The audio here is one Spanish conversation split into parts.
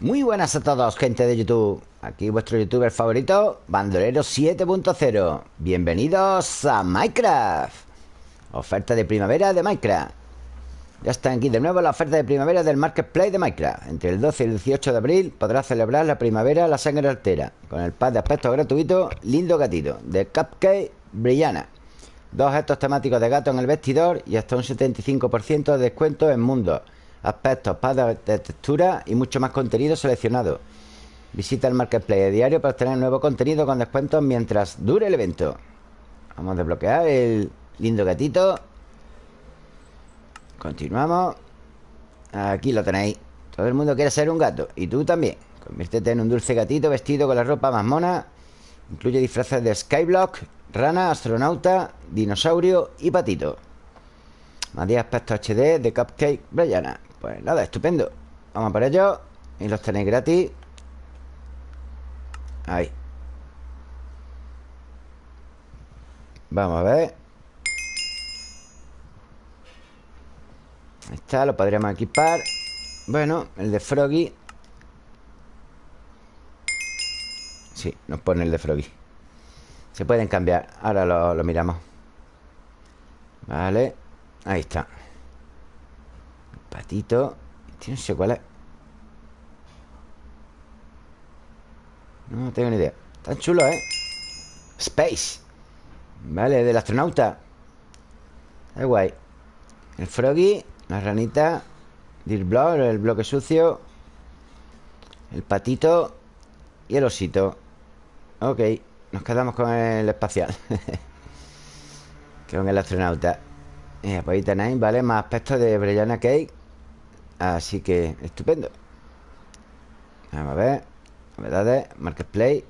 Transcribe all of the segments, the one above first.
Muy buenas a todos, gente de YouTube. Aquí vuestro youtuber favorito, Bandolero 7.0 Bienvenidos a Minecraft. Oferta de primavera de Minecraft. Ya están aquí de nuevo la oferta de primavera del Marketplace de Minecraft. Entre el 12 y el 18 de abril podrás celebrar la primavera la sangre altera Con el pack de aspecto gratuito Lindo Gatito de Cupcake Brillana Dos gestos temáticos de gato en el vestidor Y hasta un 75% de descuento en mundos aspectos, pads de textura y mucho más contenido seleccionado. Visita el Marketplace diario para obtener nuevo contenido con descuentos mientras dure el evento. Vamos a desbloquear el lindo gatito. Continuamos. Aquí lo tenéis. Todo el mundo quiere ser un gato. Y tú también. Conviértete en un dulce gatito vestido con la ropa más mona. Incluye disfraces de Skyblock, rana, astronauta, dinosaurio y patito. Más 10 aspectos HD de Cupcake Brianna. Pues nada, estupendo. Vamos por ello Y los tenéis gratis. Ahí. Vamos a ver. Ahí está, lo podríamos equipar. Bueno, el de Froggy. Sí, nos pone el de Froggy. Se pueden cambiar. Ahora lo, lo miramos. Vale Ahí está Patito Tío, no sé cuál es No tengo ni idea. Tan chulo, ¿eh? Space. Vale, del astronauta. Es guay. El Froggy La ranita Deer Block, el bloque sucio El patito Y el osito. Ok Nos quedamos con el espacial. Con el astronauta. Eh, Pues ahí tenéis, ¿vale? Más aspectos de Brellana Cake Así que, estupendo. Vamos a ver. Novedades, Marketplace.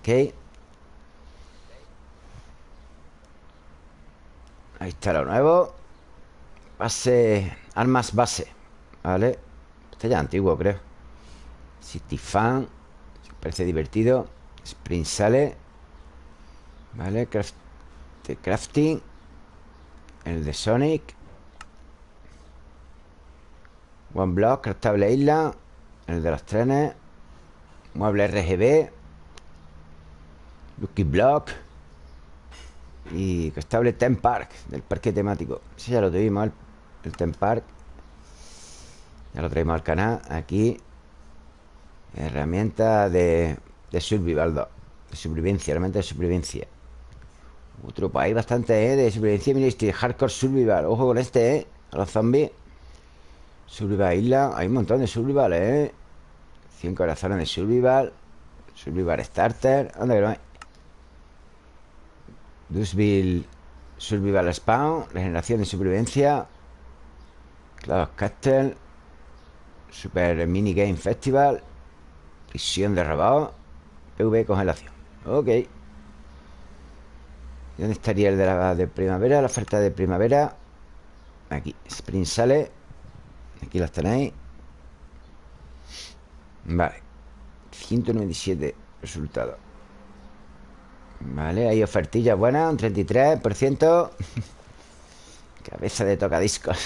Ok. Ahí está lo nuevo. Base Armas base. Vale. Este ya antiguo, creo. City Fan. Parece divertido. Sprint sale. Vale Crafting el de Sonic. One Block, Craftable Isla El de los trenes. Mueble RGB Lucky Block. Y Craftable Ten Park Del parque temático. Ese ya lo tuvimos, el, Ten Park. Ya lo traemos al canal Aquí. Herramienta de, de Survival De supervivencia, realmente de supervivencia otro, hay bastante, ¿eh? De supervivencia Ministry Hardcore Survival Ojo con este, ¿eh? A los zombies Survival Isla Hay un montón de Survival, ¿eh? 100 corazones de Survival Survival Starter ¿Dónde que no hay? Dusville Survival Spawn Regeneración de supervivencia Cloud Castle Super Mini Game Festival Prisión de robot PV Congelación Ok ¿Dónde estaría el de la de primavera? La oferta de primavera Aquí, Sprint sale. Aquí las tenéis. Vale. 197 resultados. Vale, hay ofertillas buenas Un 33% Cabeza de tocadiscos.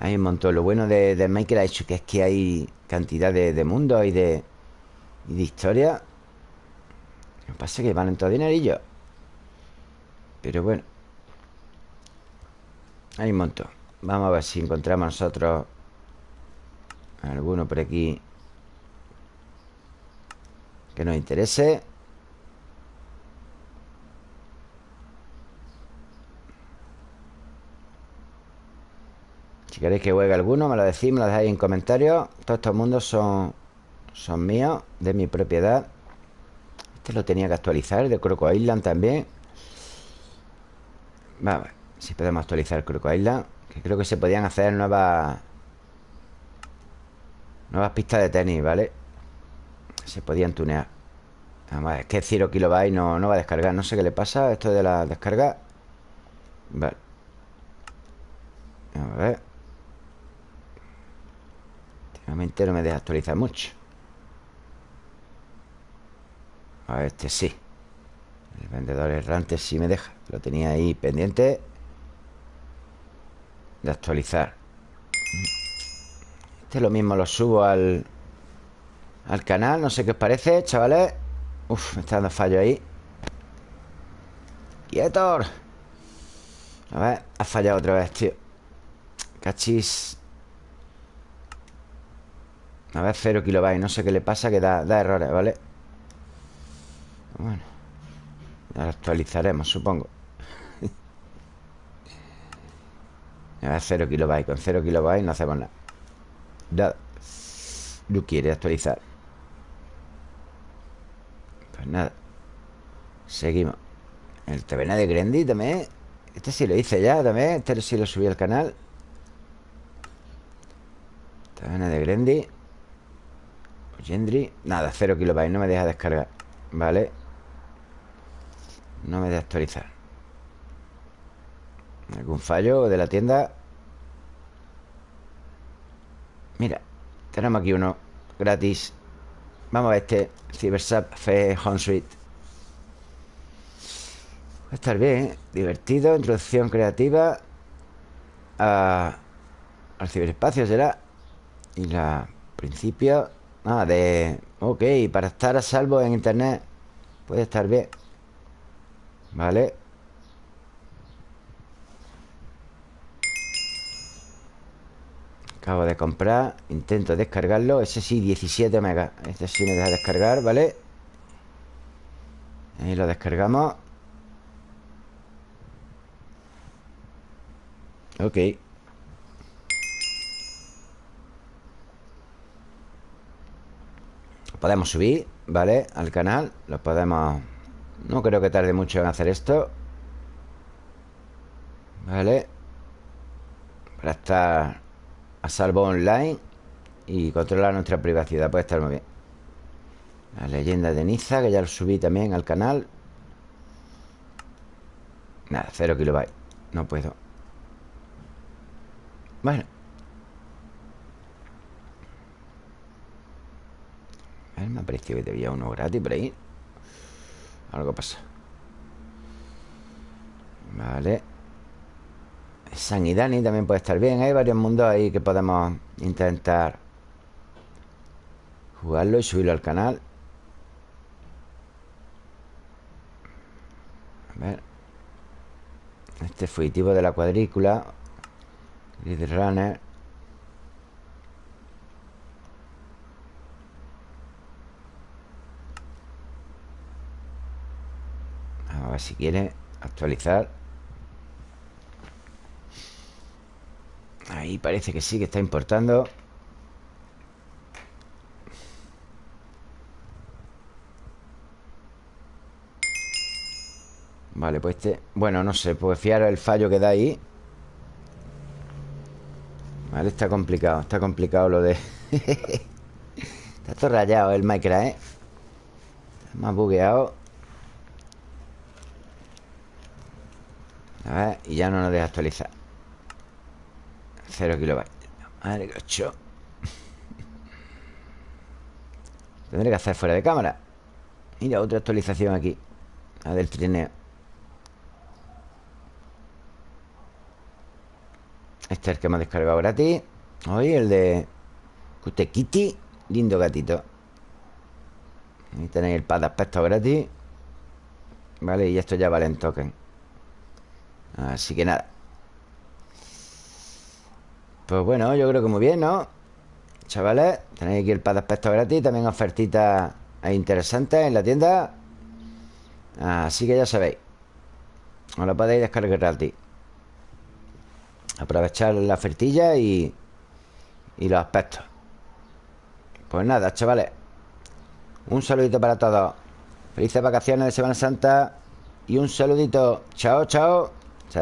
Hay un montón. Lo bueno de, de Minecraft que es que hay cantidad de, de mundos y de, historia Lo que pasa es que van en todo dinerillo pero bueno Hay un montón. Vamos a ver si encontramos nosotros Alguno por aquí Que nos interese. Si queréis que juegue alguno Me lo decís, me lo dejáis en comentarios. Todos estos mundos son Son míos, de mi propiedad. Este lo tenía que actualizar De Croco Island también Vamos a ver si podemos actualizar Croco Island Que creo que se podían hacer nuevas Nuevas pistas de tenis, ¿vale? Se podían tunear. Vamos a ver, es que Zero Kilobyte no, va a descargar. No sé qué le pasa esto de la descarga. Vale. A ver. Últimamente no me deja actualizar mucho. A este sí el vendedor errante sí me deja. Lo tenía ahí pendiente de actualizar. Este lo mismo lo subo al Al canal, no sé qué os parece, chavales. Uf, me está dando fallo ahí. ¡Quietor! A ver, ha fallado otra vez, tío. Cachis. A ver, 0 kilobytes No sé qué le pasa, que da, da errores, ¿vale? Bueno Actualizaremos, supongo. A ver, 0 kilobytes Con 0 kilobytes no hacemos nada. Nada No quiere actualizar. Pues nada Seguimos. El taberna de Grendy también Este sí lo hice ya también Este sí lo subí al canal. Taberna de Grendy Gendry Nada, 0 kilobytes No me deja descargar Vale No me deja actualizar. ¿Algún fallo de la tienda? Mira Tenemos aquí uno Gratis. Vamos a este Cybersap Fe Home Suite. Va a estar bien, ¿eh? Divertido Introducción creativa a, Al ciberespacio será. Y la Principio Ah, de... Ok, para estar a salvo en internet Puede estar bien Vale Acabo de comprar Intento descargarlo Ese sí, 17 megas Este sí me deja descargar, ¿vale? Ahí lo descargamos Ok Podemos subir, ¿vale? Al canal Lo podemos... No creo que tarde mucho en hacer esto. Vale. Para estar a salvo online Y controlar nuestra privacidad. Puede estar muy bien. La leyenda de Niza Que ya lo subí también al canal. Nada, cero kilobytes. No puedo. Bueno. A ver, me ha parecido que había uno gratis por ahí Algo pasa Vale. San y Dani también puede estar bien. Hay varios mundos ahí que podemos intentar Jugarlo y subirlo al canal. A ver. Este fugitivo de la cuadrícula. Lead Runner A si quiere actualizar. Ahí parece que sí, que está importando. Vale, pues este... Bueno, no sé, pues fiar el fallo que da ahí. Vale, está complicado Está complicado lo de... está todo rayado el Minecraft, ¿eh? Está más bugueado A ver, y ya no nos deja actualizar. Cero kilobytes. Madre que Tendré que hacer fuera de cámara. Mira, otra actualización aquí. La del trineo. Este es el que hemos descargado gratis Hoy el de Kutekiti Lindo gatito. Ahí tenéis el pad de aspecto gratis. Vale, y esto ya vale en token Así que nada. Pues bueno, yo creo que muy bien, ¿no? Chavales, tenéis aquí el pad de aspecto gratis También ofertitas interesantes en la tienda. Así que ya sabéis Os lo podéis descargar gratis. Aprovechar la ofertilla y, y los aspectos. Pues nada, chavales Un saludito para todos. Felices vacaciones de Semana Santa Y un saludito. Chao, chao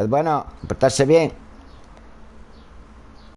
Bueno, portarse bien